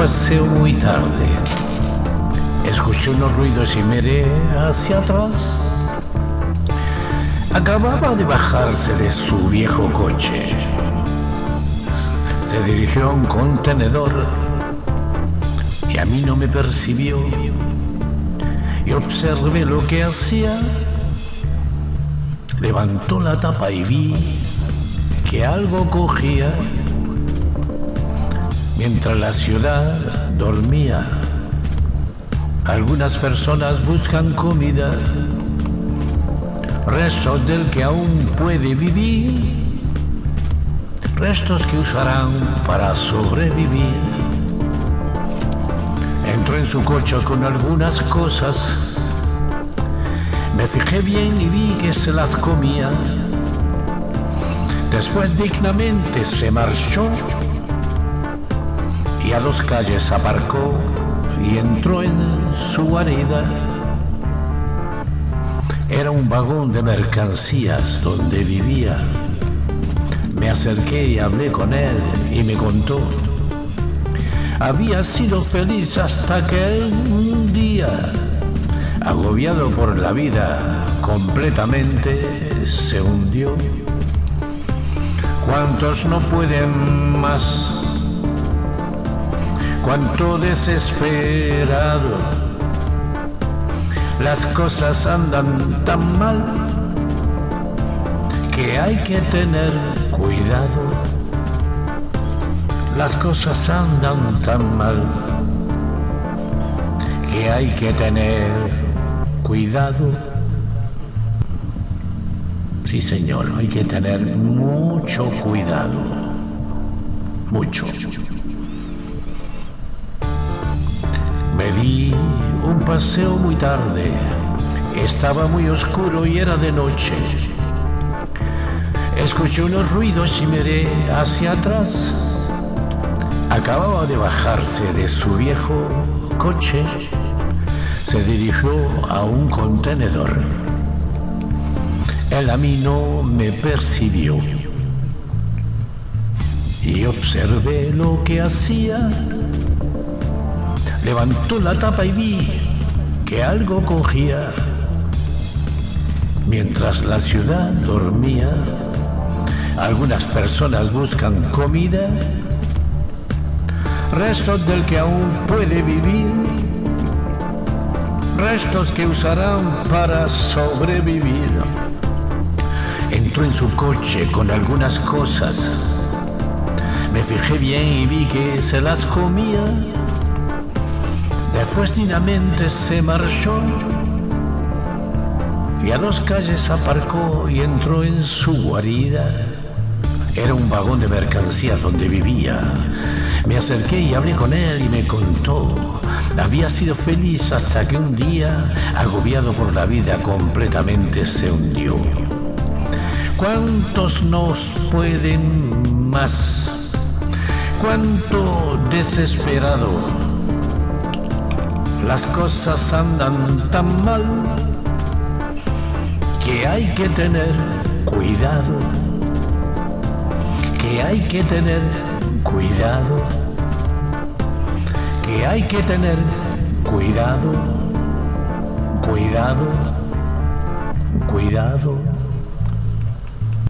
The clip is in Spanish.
paseo muy tarde. Escuché unos ruidos y miré hacia atrás. Acababa de bajarse de su viejo coche. Se dirigió a un contenedor y a mí no me percibió. Y observé lo que hacía. Levantó la tapa y vi que algo cogía mientras la ciudad dormía. Algunas personas buscan comida, restos del que aún puede vivir, restos que usarán para sobrevivir. Entró en su coche con algunas cosas, me fijé bien y vi que se las comía. Después dignamente se marchó a dos calles aparcó y entró en su guarida. Era un vagón de mercancías donde vivía. Me acerqué y hablé con él y me contó. Había sido feliz hasta que un día, agobiado por la vida, completamente se hundió. ¿Cuántos no pueden más? Cuánto desesperado. Las cosas andan tan mal que hay que tener cuidado. Las cosas andan tan mal que hay que tener cuidado. Sí, señor, hay que tener mucho cuidado. Mucho. Di un paseo muy tarde. Estaba muy oscuro y era de noche. Escuché unos ruidos y miré hacia atrás. Acababa de bajarse de su viejo coche. Se dirigió a un contenedor. Él a mí no me percibió. Y observé lo que hacía Levantó la tapa y vi que algo cogía. Mientras la ciudad dormía, algunas personas buscan comida, restos del que aún puede vivir, restos que usarán para sobrevivir. Entró en su coche con algunas cosas. Me fijé bien y vi que se las comía Dignamente se marchó y a dos calles aparcó y entró en su guarida. Era un vagón de mercancías donde vivía. Me acerqué y hablé con él y me contó. Había sido feliz hasta que un día, agobiado por la vida, completamente se hundió. ¿Cuántos nos pueden más? ¿Cuánto desesperado? Las cosas andan tan mal que hay que tener cuidado, que hay que tener cuidado, que hay que tener cuidado, cuidado, cuidado.